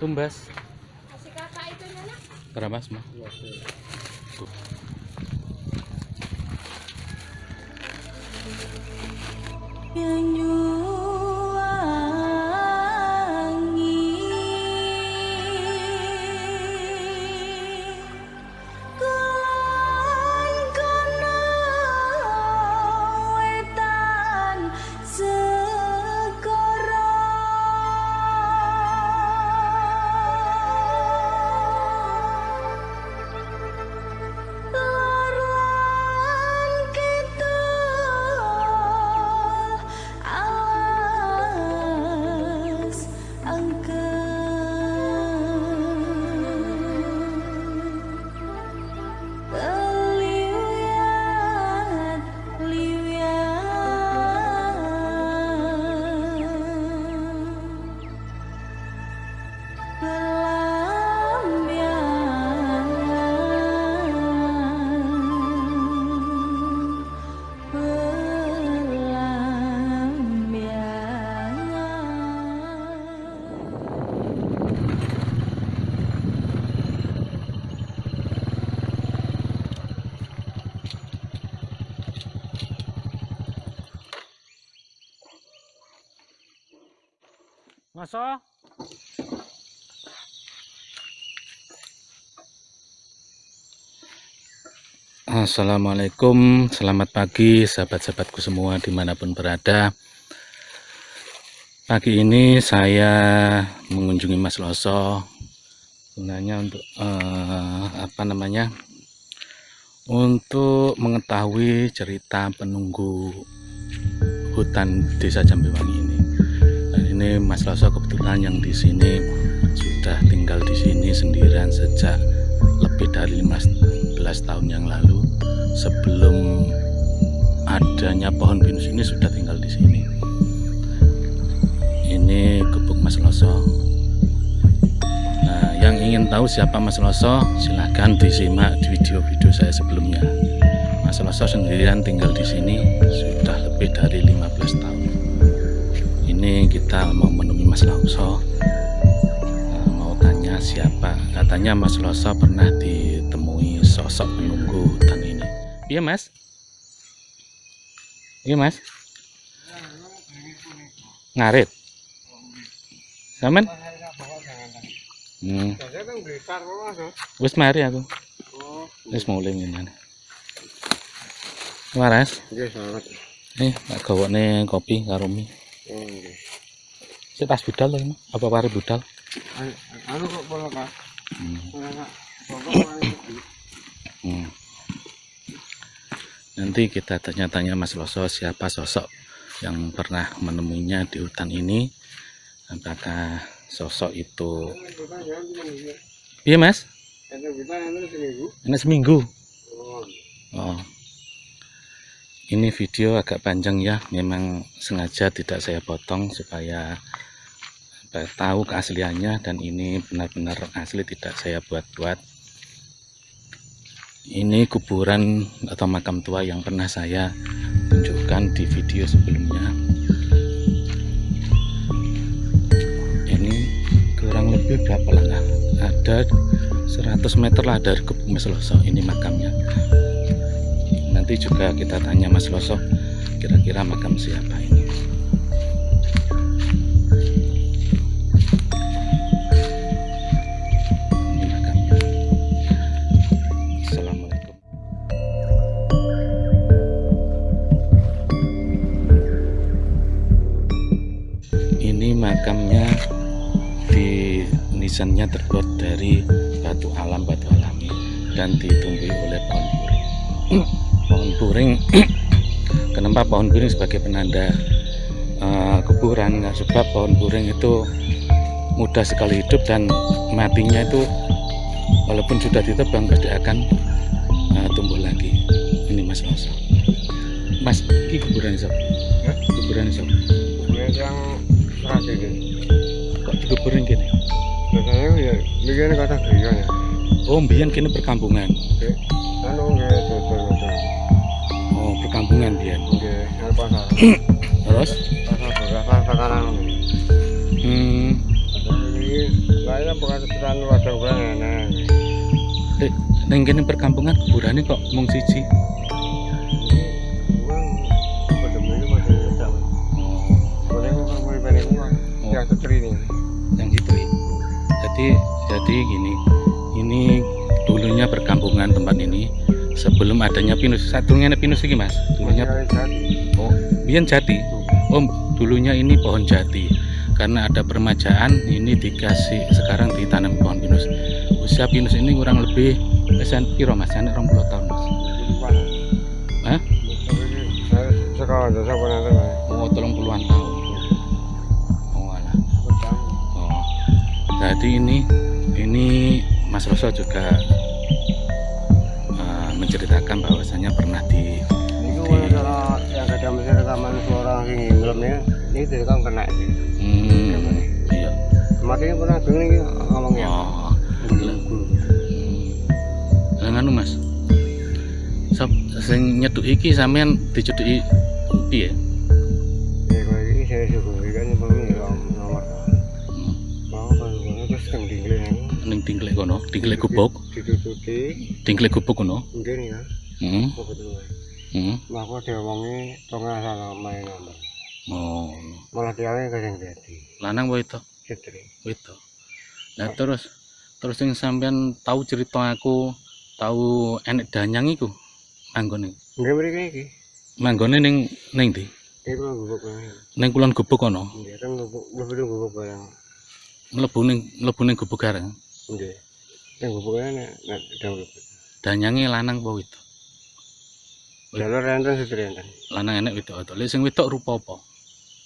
Tumbas. Kasih kakak itu Nana. Berapa semua? Masa? Assalamualaikum, selamat pagi sahabat-sahabatku semua di mana pun berada. Pagi ini saya mengunjungi Mas Loso. Gunanya untuk eh, apa namanya? Untuk mengetahui cerita penunggu hutan desa Jambiwangi ini ini Mas Loso kebetulan yang di sini sudah tinggal di sini sendirian sejak lebih dari 15 tahun yang lalu. Sebelum adanya pohon pinus ini sudah tinggal di sini. Ini gubuk Mas Loso nah yang ingin tahu siapa Mas Loso silahkan disimak di video-video saya sebelumnya. Mas Loso sendirian tinggal di sini sudah lebih dari 15 tahun ini kita mau menemui Mas Loso. Nah, mau tanya siapa? Katanya Mas Loso pernah ditemui sosok penunggu hutan ini. Iya Mas. Iya Mas. Ngarit. Samen hmm. wis mari aku. Wis mulai ngene waras. Nih tak gawokne kopi karo mie Sik tas budal ini. apa pare budal Anu kok pola kak? hmm. Hmm. Nanti kita tanya-tanya Mas Loso siapa sosok yang pernah menemuinya di hutan ini. Apakah sosok itu Iya Mas? Ini seminggu. Oh. Ini video agak panjang ya, memang sengaja tidak saya potong supaya tahu keasliannya dan ini benar-benar asli tidak saya buat-buat. Ini kuburan atau makam tua yang pernah saya tunjukkan di video sebelumnya. Ini kurang lebih berapa langkah ada 100 meter lah dari gubuk Mas Loso ini makamnya nanti juga kita tanya Mas Loso kira-kira makam siapa ini? Makamnya. Di nisannya terbuat dari batu alam batu alami dan ditumbuhi oleh pohon puring kenapa pohon puring sebagai penanda eh, kuburan. Nah, sebab pohon puring itu mudah sekali hidup dan matinya itu walaupun sudah ditebang pasti akan eh, tumbuh lagi. Ini mas Loso mas ini kuburan sob Ya? kuburan sob yang serasi ini. kok dikuburin gini? Biasanya ya bikin kata kriya ya. oh mbiyen kini perkampungan. Anu nggak Nggih, nang pasar. Terus hmm Jadi, saya bukan wadah gue enak. eh, kene perkampungan kuburane kok mung siji. Yang setri ini. yang ya. Jadi jadi gini. Ini dulunya perkampungan tempat ini sebelum adanya pinus. Satunya ada pinus iki, Mas. Dulunya jadi. oh, biyen jati. Oh, dulunya ini pohon jati. Karena ada permajaan, ini dikasih sekarang ditanam pohon pinus. Usia pinus ini kurang lebih pesan piro Mas? Anak 20 tahun, Mas. Hah? Oh, tolong puluhan tahun. Oh, alah. Oh. Jadi ini ini Mas Roso juga menceritakan bahwasanya pernah di yang ada mesin rekaman suara yang ngelamnya, ini dari kan kena. hmm, iya. Pernah dengar ini ngomongnya. Oh. Hmm. Nganu Mas. Sop sing nyeduk iki sampean diceduki piye? Ya ini saya syukuri kan nomor. Hmm. Mau kan terus ini. Ning kono, dingklek gubuk, Ditutupi, dingklek gubuk kono. mungkin ya. Hmm. Kok betul. Hmm. Nah, aku diomongi tengah sana main nomor. Oh. Malah dia yang kasih jadi. Lanang wae to. Setri. Gitu. Nah terus terus yang sampean tahu cerita aku tahu enek danyang iku manggone. Enggak beri ini. Manggone ning ning ndi? Itu mah gubuk. Ning kulon gubuk kono. Dia kan gubuk, itu gubuk barang. Mlebu ning mlebu ning gubuk gareng. Enggak. Yang gubuknya nek nek daun. Danyange lanang apa wedok? Jalur renten setri renten. Lanang enek wedok. Lek sing wedok rupa apa?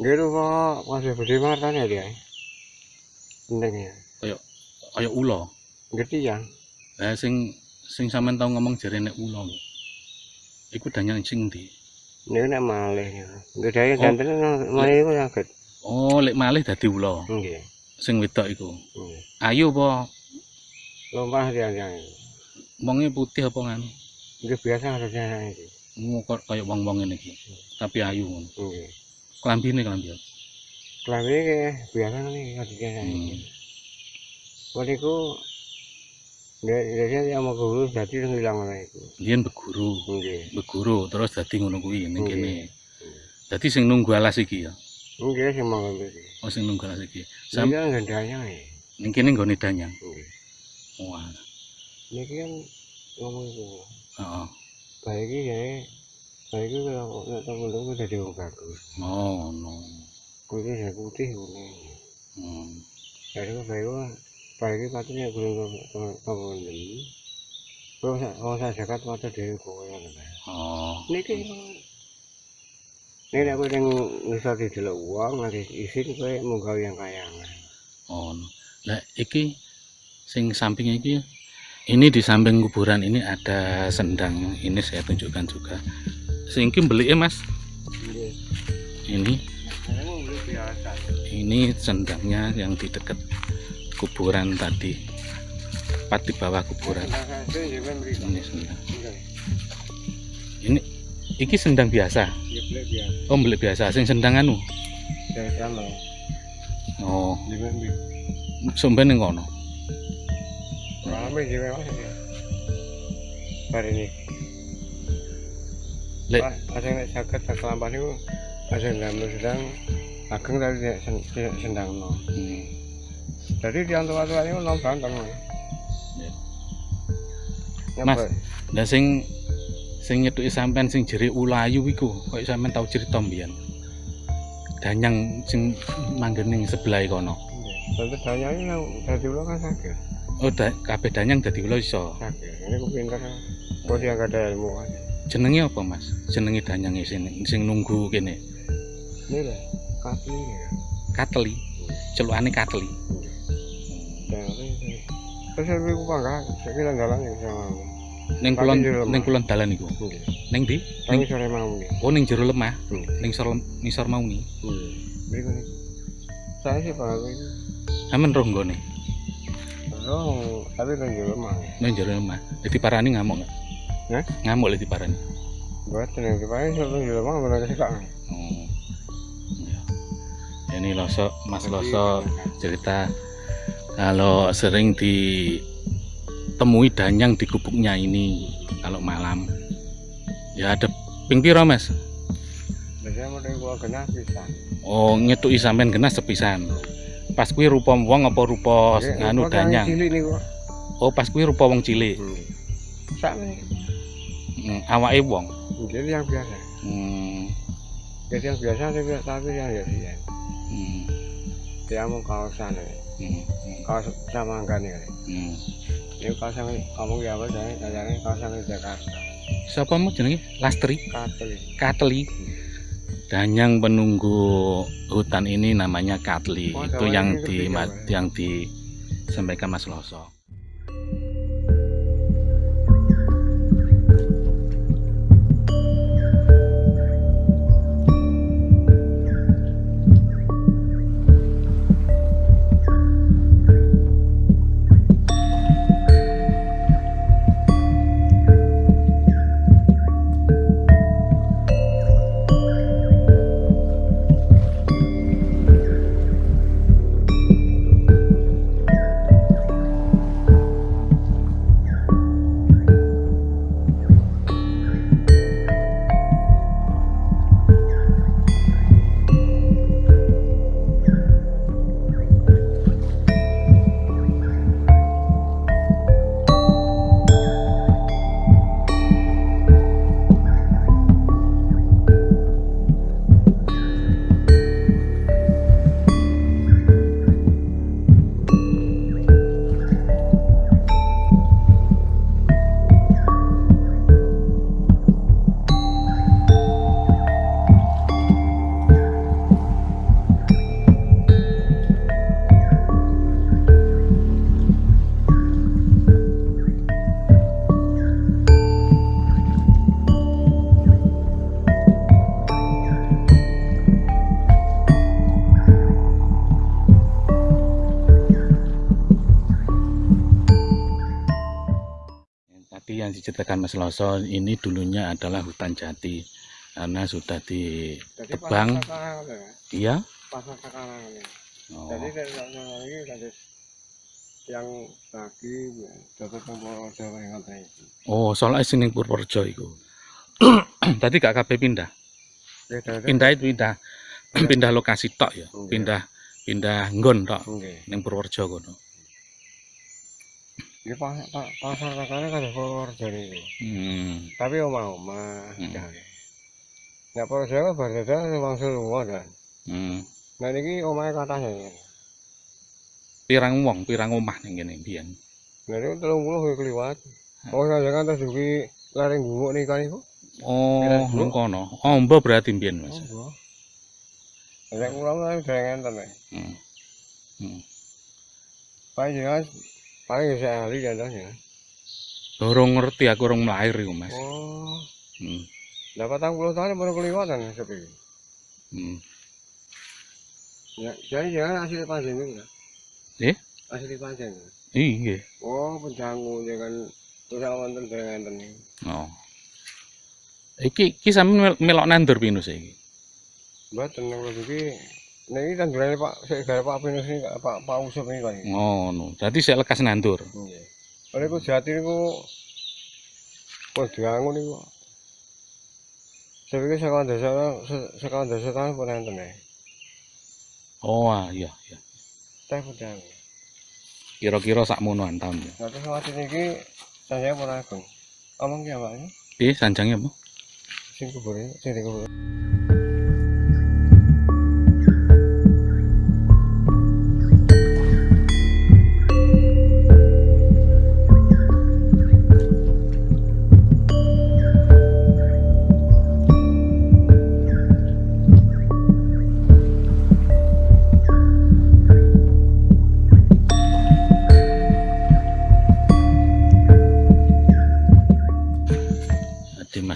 Itu kok masih bersih martanya dia. Pentingnya. Kaya ula. Ngerti ya? Lah sing sing sampean tau ngomong jare nek ula. lho. Iku danyang sing ndi? Ini nek malih ya. Enggak ada yang Oh. malih itu sakit. Oh, lek malih dadi ula. Enggak. Sing wedok iku. Ayu apa Lompah yang wonge putih apa nganu? Enggak biasa harusnya ini. Mu kok kaya wong-wong iki. Tapi ayu ngono. Enggak. Klambine klambi. apa? Kelambi kayak biasa nih harusnya ini. Waniku Nggak, biasanya yang mau guru jadi hilang lah itu. Biyen beguru, Enggak. beguru terus dadi ngono kuwi ning Nggih. kene. Dadi sing nunggu alas iki ya. Enggak sih mau ngambil. Oh sing nunggu alas iki. Sam Sam kan gendanya ya. ning kene nggone danyang. Enggak. Wah. Ini kan ngomong itu. Heeh. Baik ya. Baik kalau nggak tahu belum udah jadi orang bagus. Oh, no. Kulitnya saya putih kuning. Hmm. Jadi kok baik kok. Baik katanya belum kamu ini. Kalau saya kalau saya zakat mata dari kowe ya. Oh. Niki ini aku yang bisa didelok uang nanti isin kowe mau gawe yang kaya. Oh. no. Lah iki sing samping iki ini di samping kuburan ini ada sendang. Ini saya tunjukkan juga. Sing iki mbelike Mas. Ini beli ini sendangnya yang di dekat kuburan tadi. Tepat di bawah kuburan. Beli. Ini sendang. Ini iki sendang biasa. Ya beli biasa. Oh, mbelek biasa sing sendang anu. Oh, beli. sumben ning kono. Sih memang ya. Hari ini. Lek ada yang sakit tak kelampan itu ada yang dalam sedang ageng tapi tidak sen- tidak sedang no. hmm. Jadi di antara tua ini no berantem. Ya. Ya, Mas. Lah sing sing nyetuki sampean sing jere ulayu iku, kok sampean tau cerita mbiyen. Danyang sing manggen ning sebelah kono. Tentu tanya ini yang dari dulu kan sakit. Oh, da, kabeh danyang dadi ula iso. Sakit. Ini aku pintar. Kok dia nggak ada ilmu? Jenenge apa, Mas? Jenenge danyang sing sing nunggu kene. Kaki ini ya. Kateli. Celukane kateli. Dan ini. Terus saya beli kupang kan. Saya kira jalan yang sama. Ning kulon ning kulon dalan iku. Ning ndi? Tapi sore mau nih. Oh, ning jero lemah. Hmm. Ning sor nisor mauni. Berikut ini. Saya sih pak. Amen roh nggone. Oh, tapi kan juga mah. Ning jero lemah. Dadi parani ngamuk enggak? Hah? Ngamuk lek diparani. Mboten yang dipakai sebelum di rumah benar sih kak. Oh. Ya. Ini Loso, Mas Loso cerita kalau sering ditemui danyang di gubuknya ini kalau malam. Ya ada ping piro, Mas? Biasanya mau gua kena pisan. Oh, ngetuki sampean kena sepisan. Pas kuwi rupa wong apa rupa Nggih, nganu danyang? Oh, pas kuwi rupa wong cilik. Hmm. Sakne. Hmm, awake wong. Jadi yang biasa. Hmm. Jadi yang biasa tapi tapi yang ya dia. Hmm. Dia mau kaosan ya. Hmm. Kaos sama kan ya. Hmm. Ini kaosan ngomong ya apa saya kayaknya kaosan di Jakarta. Siapa mau jenenge? Lastri, Katel. Katli. Danyang penunggu hutan ini namanya Katli. Oh, Itu yang di ya, yang disampaikan Mas Loso. Yang diceritakan Mas Loso ini dulunya adalah hutan jati karena sudah ditebang. ya. Iya. Sekarang ini. Oh. Jadi lagi tadi yang lagi dapat nomor Jawa yang kata itu. Oh, soalnya sini Purworejo itu. Tadi gak kabeh pindah. Ya, Pindah itu pindah. pindah lokasi tok ya. Pindah pindah nggon tok ning Purworejo kono. Ini pasar pa- pasar sekarang kan Purworejo ini. Hmm. Tapi omah-omah. Hmm. ya. Nah, Purworejo kan berbeda memang semua dan. Hmm. Nah, ini omahnya katanya. ya. Pirang wong, pirang omah ning kene biyen. Nah, ini telung puluh keliwat. Oh, saya kan terus juga lereng gumuk nih kan itu. Oh, nang kono. Ombo berarti biyen, Mas. Nek kula kan udah ngenten ya. Hmm. Hmm. Jelas paling bisa ahli contohnya. Dorong ngerti aku orang lahir iku, Mas. Oh, Hmm. dapat tang puluh tahun baru kelihatan sepi. Hmm. Ya, jadi jangan asli panjang itu. Eh? Asli panjang. Iya. Oh, penjanggu jangan terus wonten dengan ngenten iki. Oh. Iki iki sampean mel- melok nandur pinus iki. Mboten kula iki nek iki tandurane Pak sik gare Pak Pinus ini Pak Pak Usop ini kan. Ngono. Dadi sik lekas nandur. Nggih. Oleh ku jati niku kok diangun niku. Saya pikir sekolah desa sekolah desa tahun pun enten ya. Oh, ah, iya, iya. Teh pun. Kira-kira sak monoan tahun ya. Nah terus waktu ini saya pun agung. Omong ki apa ini? Piye sanjange apa? Sing kubur ini, sing dikubur.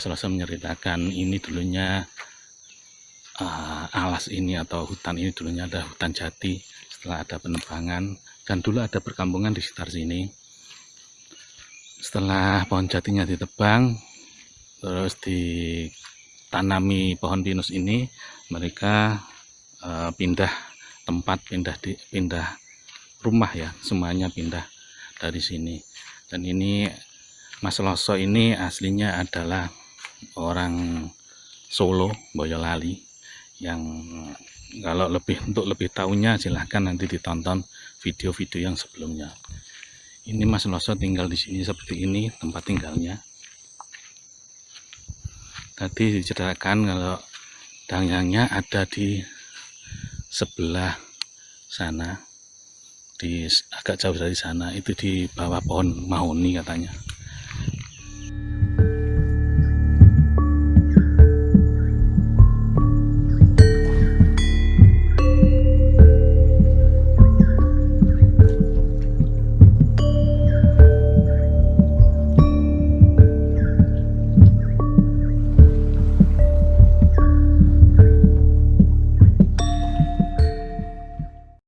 Rosa menceritakan ini dulunya eh, alas ini atau hutan ini dulunya ada hutan jati setelah ada penebangan dan dulu ada perkampungan di sekitar sini. Setelah pohon jatinya ditebang, terus ditanami pohon pinus ini mereka eh, pindah tempat pindah di pindah rumah ya semuanya pindah dari sini dan ini Mas Loso ini aslinya adalah orang Solo Boyolali yang kalau lebih untuk lebih tahunya silahkan nanti ditonton video-video yang sebelumnya. Ini Mas Loso tinggal di sini seperti ini tempat tinggalnya. Tadi diceritakan kalau dangangnya ada di sebelah sana di agak jauh dari sana itu di bawah pohon mahoni katanya